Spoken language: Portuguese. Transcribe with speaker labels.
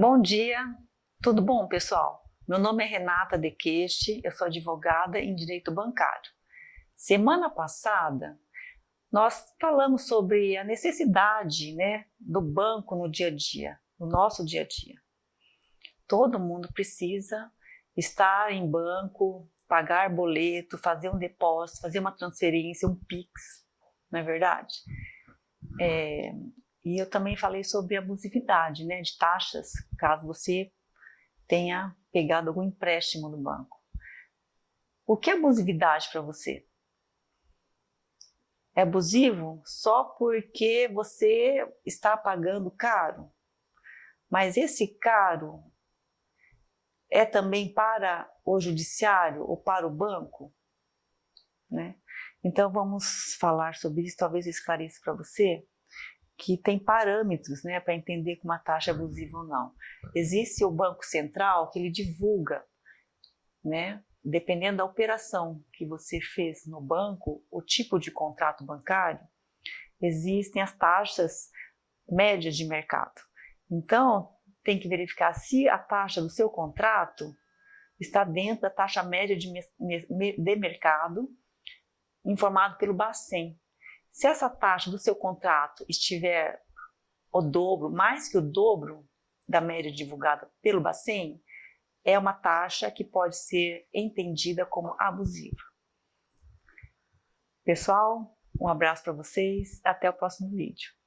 Speaker 1: Bom dia, tudo bom pessoal? Meu nome é Renata Dequeste, eu sou advogada em Direito Bancário. Semana passada nós falamos sobre a necessidade né, do banco no dia a dia, no nosso dia a dia. Todo mundo precisa estar em banco, pagar boleto, fazer um depósito, fazer uma transferência, um PIX, não é verdade? É, e eu também falei sobre abusividade né, de taxas, caso você tenha pegado algum empréstimo no banco. O que é abusividade para você? É abusivo só porque você está pagando caro? Mas esse caro é também para o judiciário ou para o banco? Né? Então vamos falar sobre isso, talvez eu esclareça para você que tem parâmetros né, para entender que uma taxa é abusiva ou não. Existe o Banco Central que ele divulga, né, dependendo da operação que você fez no banco, o tipo de contrato bancário, existem as taxas médias de mercado. Então, tem que verificar se a taxa do seu contrato está dentro da taxa média de, de mercado informado pelo Bacen, se essa taxa do seu contrato estiver o dobro, mais que o dobro da média divulgada pelo Bacen, é uma taxa que pode ser entendida como abusiva. Pessoal, um abraço para vocês, até o próximo vídeo.